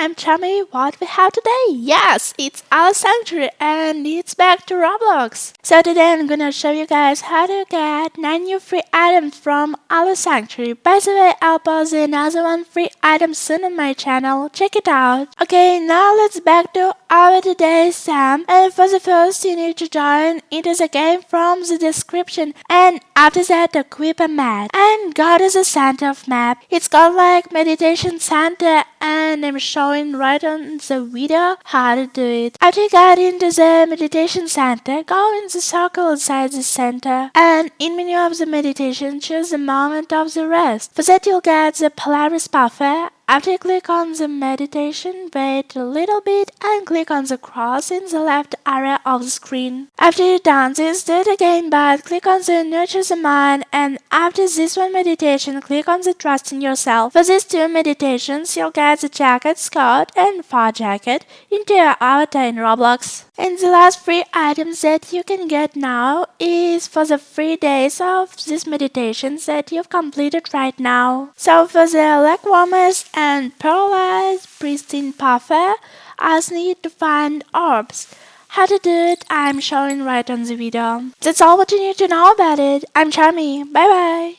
I'm Chummy. What we have today? Yes, it's Alo's Sanctuary and it's back to Roblox. So today I'm gonna show you guys how to get 9 new free items from Alo's Sanctuary. By the way, I'll post another one free item soon on my channel. Check it out. Okay, now let's back to our today's Sam. And for the first, you need to join into the game from the description. And after that, equip a map. And God is the center of map. It's got like meditation center and I'm showing right on the video how to do it. After you get into the meditation center, go in the circle inside the center and in menu of the meditation choose the moment of the rest. For that you'll get the Polaris buffer after you click on the meditation, wait a little bit and click on the cross in the left area of the screen. After you're done this, do it again but click on the nurture the mind and after this one meditation, click on the trust in yourself. For these two meditations, you'll get the jacket, skirt and fur jacket into your avatar in Roblox. And the last free items that you can get now is for the three days of these meditations that you've completed right now. So for the leg warmers and paralyzed pristine puffer, I need to find orbs. How to do it, I'm showing right on the video. That's all what you need to know about it. I'm Charmy. Bye bye.